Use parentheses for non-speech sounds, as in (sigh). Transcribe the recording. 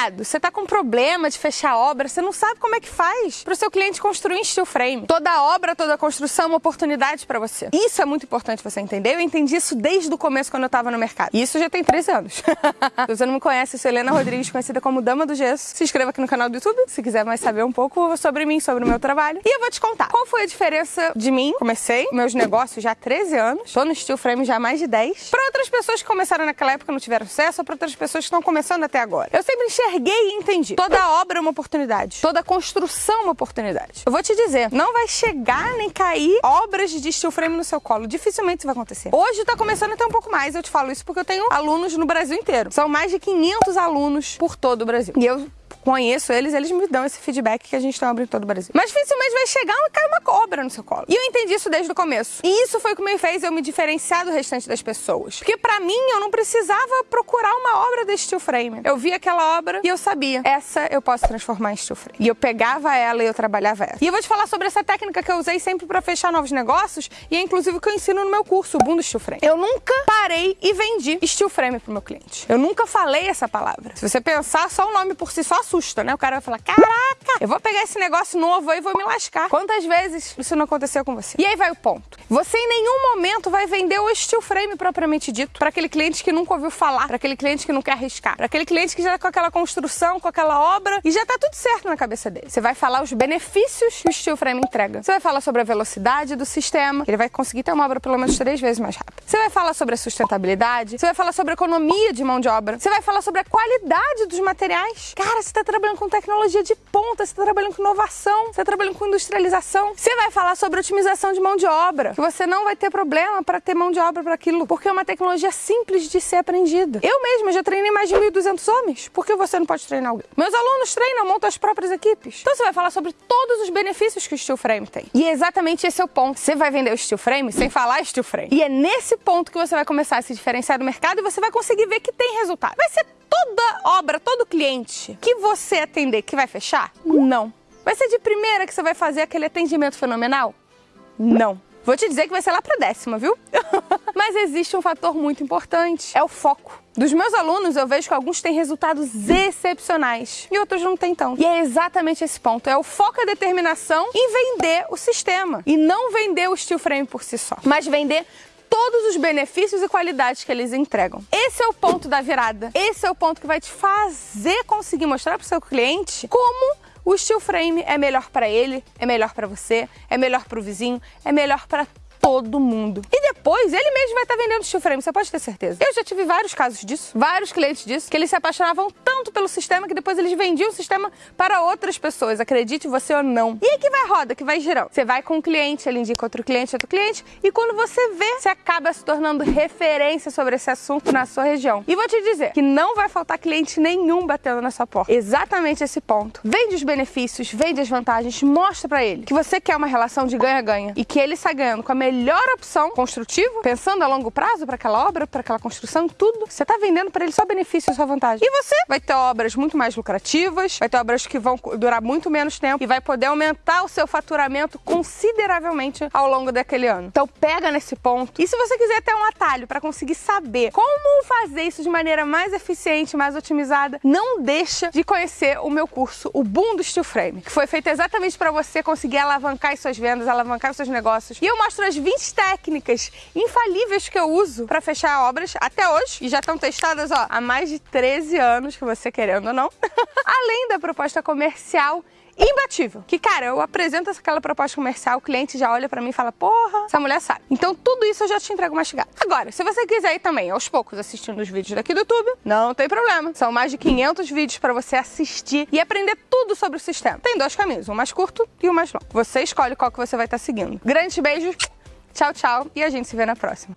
mercado, você tá com problema de fechar obra, você não sabe como é que faz para o seu cliente construir em steel frame. Toda obra, toda construção é uma oportunidade para você. Isso é muito importante você entender. Eu entendi isso desde o começo quando eu tava no mercado. E isso já tem 13 anos. (laughs) se você não me conhece, eu sou Helena Rodrigues, conhecida como Dama do Gesso. Se inscreva aqui no canal do YouTube se quiser mais saber um pouco sobre mim, sobre o meu trabalho. E eu vou te contar qual foi a diferença de mim. Comecei meus negócios já há 13 anos, tô no steel frame já há mais de 10. Para outras pessoas que começaram naquela época e não tiveram sucesso, ou para outras pessoas que estão começando até agora. Eu sempre enxerguei e entendi. Toda obra é uma oportunidade. Toda construção é uma oportunidade. Eu vou te dizer, não vai chegar nem cair obras de steel frame no seu colo. Dificilmente isso vai acontecer. Hoje tá começando até um pouco mais. Eu te falo isso porque eu tenho alunos no Brasil inteiro. São mais de 500 alunos por todo o Brasil. E eu conheço eles, eles me dão esse feedback que a gente tem obra em todo o Brasil. Mas dificilmente vai chegar e cair uma cobra no seu colo. E eu entendi isso desde o começo. E isso foi o que me fez eu me diferenciar do restante das pessoas. Porque para mim, eu não precisava procurar uma obra de steel frame. Eu via aquela obra e eu sabia, essa eu posso transformar em steel frame. E eu pegava ela e eu trabalhava ela. E eu vou te falar sobre essa técnica que eu usei sempre para fechar novos negócios e é inclusive o que eu ensino no meu curso, o Boom do Steel Frame. Eu nunca parei e vendi steel frame pro meu cliente. Eu nunca falei essa palavra. Se você pensar, só o nome por si só assusta, né? O cara vai falar, caraca, eu vou pegar esse negócio novo aí e vou me lascar. Quantas vezes isso não aconteceu com você? E aí vai o ponto. Você em nenhum momento vai vender o steel frame propriamente dito para aquele cliente que nunca ouviu falar, para aquele cliente que não quer arriscar, para aquele cliente que já tá com aquela construção, com aquela obra e já tá tudo certo na cabeça dele. Você vai falar os benefícios que o steel frame entrega. Você vai falar sobre a velocidade do sistema, ele vai conseguir ter uma obra pelo menos três vezes mais rápida. Você vai falar sobre a sustentabilidade, você vai falar sobre a economia de mão de obra, você vai falar sobre a qualidade dos materiais. Cara, você tá trabalhando com tecnologia de ponta, você está trabalhando com inovação, você está trabalhando com industrialização. Você vai falar sobre otimização de mão de obra, que você não vai ter problema para ter mão de obra para aquilo, porque é uma tecnologia simples de ser aprendida. Eu mesma já treinei mais de 1.200 homens, por que você não pode treinar alguém? Meus alunos treinam, montam as próprias equipes. Então você vai falar sobre todos os benefícios que o steel frame tem. E é exatamente esse é o ponto. Você vai vender o steel frame sem falar steel frame. E é nesse ponto que você vai começar a se diferenciar do mercado e você vai conseguir ver que tem resultado. Vai ser toda obra, todo cliente que você atender que vai fechar? Não. Vai ser de primeira que você vai fazer aquele atendimento fenomenal? Não. Vou te dizer que vai ser lá para décima, viu? (laughs) Mas existe um fator muito importante, é o foco. Dos meus alunos, eu vejo que alguns têm resultados excepcionais e outros não têm tão. E é exatamente esse ponto, é o foco e a determinação em vender o sistema. E não vender o steel frame por si só, mas vender todos os benefícios e qualidades que eles entregam. Esse é o ponto da virada. Esse é o ponto que vai te fazer conseguir mostrar para o seu cliente como o steel frame é melhor para ele, é melhor para você, é melhor para o vizinho, é melhor para todo mundo. E depois ele mesmo vai estar tá vendendo steel você pode ter certeza. Eu já tive vários casos disso, vários clientes disso, que eles se apaixonavam tanto pelo sistema que depois eles vendiam o sistema para outras pessoas, acredite você ou não. E aí que vai roda, que vai girando. Você vai com um cliente, ele indica outro cliente, outro cliente, e quando você vê, você acaba se tornando referência sobre esse assunto na sua região. E vou te dizer que não vai faltar cliente nenhum batendo na sua porta. Exatamente esse ponto. Vende os benefícios, vende as vantagens, mostra para ele que você quer uma relação de ganha-ganha e que ele está ganhando com a melhor opção construtiva, pensando a longo prazo para aquela obra, para aquela construção, tudo. Você está vendendo para ele só benefício, só vantagem. E você vai ter obras muito mais lucrativas, vai ter obras que vão durar muito menos tempo e vai poder aumentar o seu faturamento consideravelmente ao longo daquele ano. Então pega nesse ponto. E se você quiser ter um atalho para conseguir saber como fazer isso de maneira mais eficiente, mais otimizada, não deixa de conhecer o meu curso, o Boom do Steel Frame, que foi feito exatamente para você conseguir alavancar as suas vendas, alavancar seus negócios. E eu mostro as 20 técnicas infalíveis que eu uso para fechar obras até hoje e já estão testadas ó, há mais de 13 anos, que você querendo ou não. (laughs) Além da proposta comercial imbatível. Que, cara, eu apresento aquela proposta comercial, o cliente já olha pra mim e fala, porra, essa mulher sabe. Então tudo isso eu já te entrego mastigado. Agora, se você quiser ir também, aos poucos, assistindo os vídeos daqui do YouTube, não tem problema. São mais de 500 vídeos pra você assistir e aprender tudo sobre o sistema. Tem dois caminhos, um mais curto e um mais longo. Você escolhe qual que você vai estar seguindo. Grandes beijos, tchau, tchau e a gente se vê na próxima.